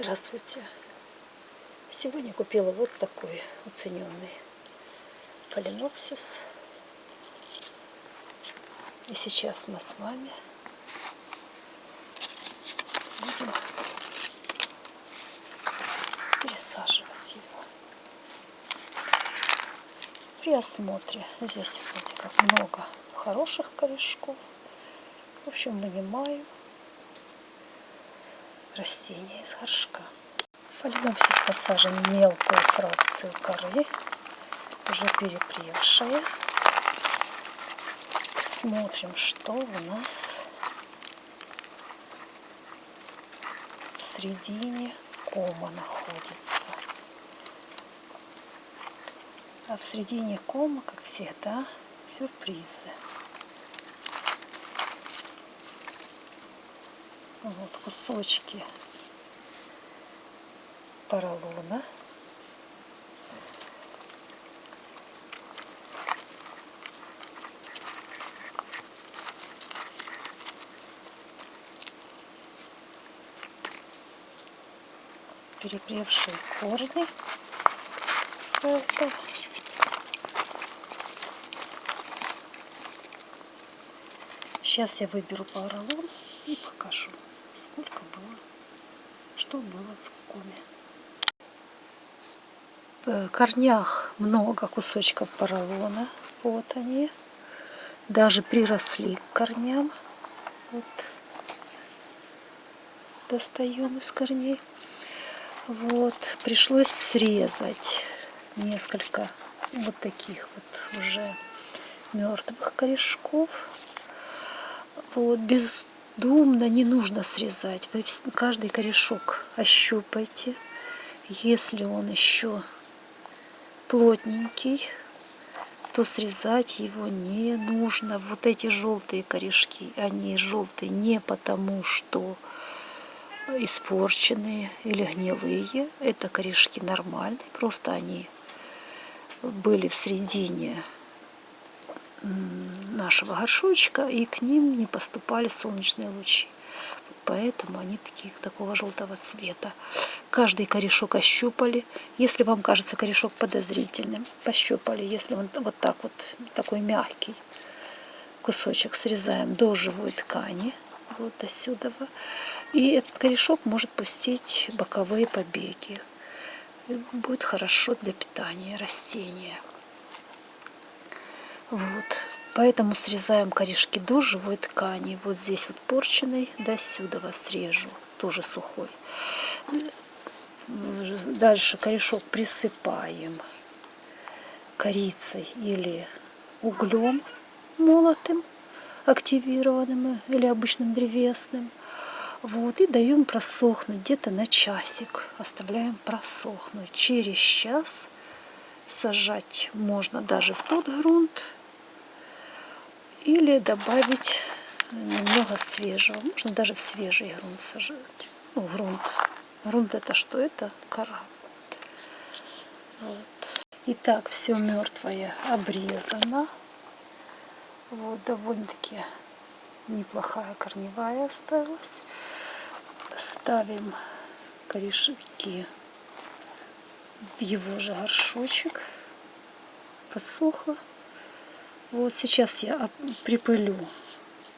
Здравствуйте! Сегодня купила вот такой уцененный фаленопсис. И сейчас мы с вами будем пересаживать его. При осмотре здесь вроде как много хороших корешков. В общем, вынимаю растение из горшка. Фаленопсис посажен в мелкую фракцию коры, уже перепревшая. Смотрим, что у нас в середине кома находится. А в середине кома, как всегда, сюрпризы. Вот кусочки поролона. перепревшие корни селка. Сейчас я выберу поролон и покажу, сколько было, что было в коме. В корнях много кусочков поролона. Вот они. Даже приросли к корням. Вот. Достаем из корней. Вот. Пришлось срезать несколько вот таких вот уже мертвых корешков. Вот. Бездумно не нужно срезать. Вы каждый корешок ощупайте. Если он еще плотненький, то срезать его не нужно. Вот эти желтые корешки, они желтые не потому, что испорченные или гнилые. Это корешки нормальные, просто они были в середине нашего горшочка, и к ним не поступали солнечные лучи поэтому они такие, такого желтого цвета. Каждый корешок ощупали. Если вам кажется корешок подозрительным, пощупали. Если он вот так вот, такой мягкий кусочек срезаем до живой ткани, вот до сюда. И этот корешок может пустить боковые побеги. И будет хорошо для питания растения. Вот. Поэтому срезаем корешки до живой ткани. Вот здесь вот порченый, до сюда срежу, тоже сухой. Дальше корешок присыпаем корицей или углем молотым, активированным или обычным древесным. Вот, и даем просохнуть где-то на часик. Оставляем просохнуть. Через час сажать можно даже в тот грунт, или добавить немного свежего. Можно даже в свежий грунт сажать. Ну, грунт. Грунт это что? Это кора. Вот. Итак, все мертвое обрезано. Вот, довольно-таки неплохая корневая осталась. Ставим корешки в его же горшочек. Подсохло. Вот сейчас я припылю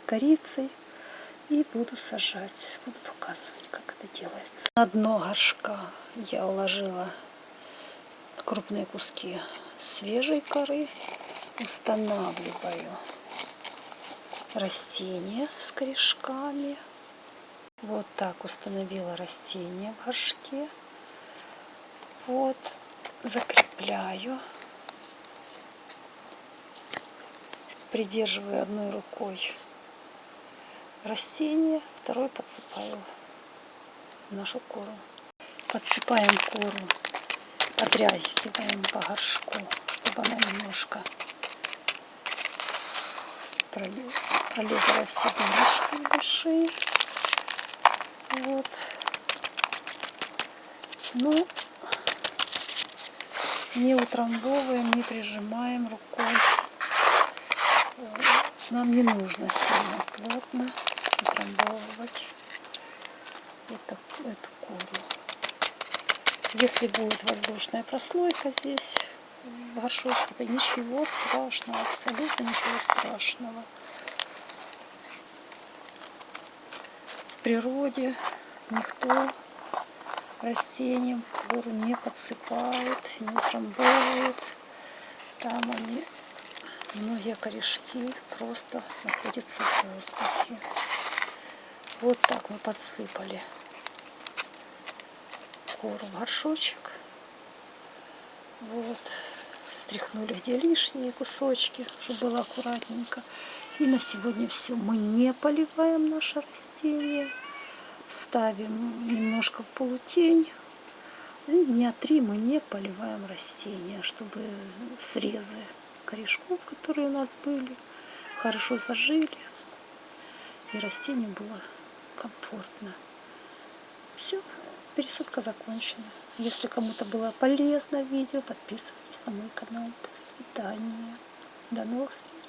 корицей и буду сажать. Буду показывать, как это делается. На дно горшка я уложила крупные куски свежей коры. Устанавливаю растение с корешками. Вот так установила растение в горшке. Вот закрепляю придерживаю одной рукой растение, второй подсыпаю нашу кору. Подсыпаем кору, отряхиваем по горшку, чтобы она немножко пролезла все дырочки большие. Вот. Ну, не утрамбовываем, не прижимаем рукой нам не нужно сильно плотно утрамбовывать эту, эту кору. Если будет воздушная прослойка здесь, в горшочке, то ничего страшного, абсолютно ничего страшного. В природе никто растениям гору не подсыпает, не утрамбовывает. Там они, многие корешки просто находятся в воздухе. Вот так мы подсыпали кору в горшочек. Вот. Стряхнули где лишние кусочки, чтобы было аккуратненько. И на сегодня все. Мы не поливаем наше растение. Ставим немножко в полутень. И дня три мы не поливаем растения, чтобы срезы корешков, которые у нас были, хорошо зажили. И растению было комфортно. Все, пересадка закончена. Если кому-то было полезно видео, подписывайтесь на мой канал. До свидания. До новых встреч.